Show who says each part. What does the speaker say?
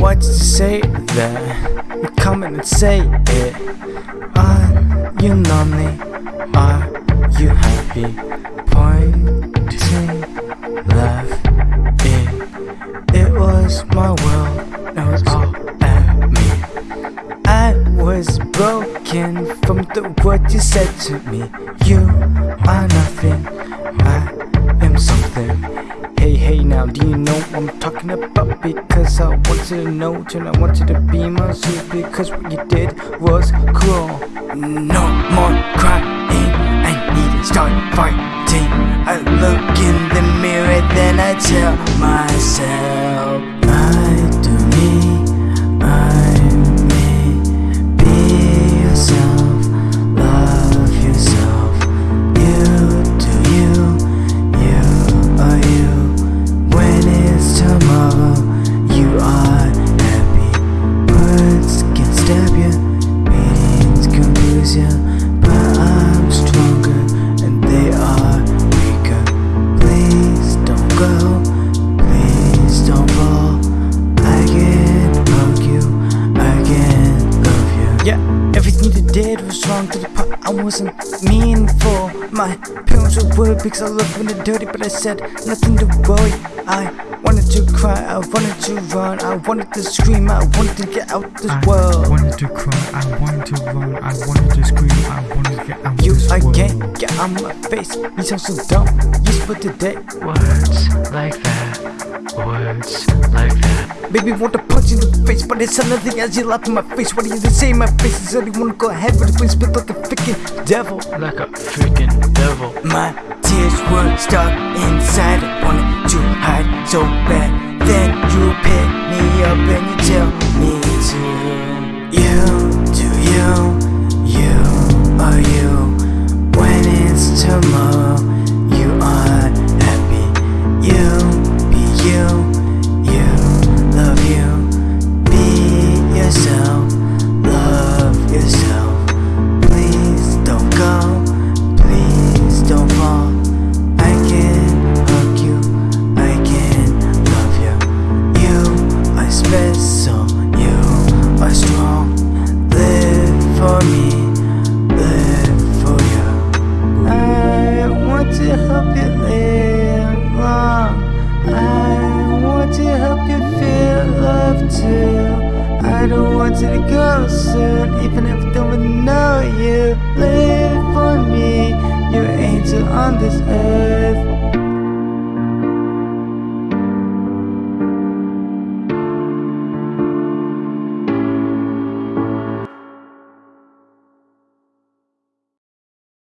Speaker 1: Why'd you say that? You come in and say it. Are you lonely? Are you happy? Pointing left. It, it was my world. It was all at me. I was broken from the word you said to me. You are nothing. I am something. Hey, hey, now, do you know what I'm talking about? Because I want you to know, and I want you to be my suit. Because what you did was cruel. No more crying. I need to start fighting. I look you. But I'm stronger and they are weaker. Please don't go, please don't fall. I can hug you, I can love you. Yeah, everything you did was wrong to the part I wasn't meaningful. My parents were worried because I looked when they're dirty, but I said nothing to worry. I wanted to cry, I wanted to run, I wanted to scream, I wanted to get out this
Speaker 2: I
Speaker 1: world.
Speaker 2: I wanted to cry, I wanted to run, I wanted to scream, I wanted to get out
Speaker 1: You
Speaker 2: this world.
Speaker 1: again, get out my face. You sound so dumb. You split today.
Speaker 3: Words like that, words like that.
Speaker 1: Baby, want to punch you in the face, but it's nothing as you laugh in my face. What do you say in my face? Is you wanna go ahead with the place, but like a freaking devil.
Speaker 3: Like a freaking devil.
Speaker 1: My tears were stuck inside. I wanted to hide so bad. Then you pick me I don't want you to go soon, even if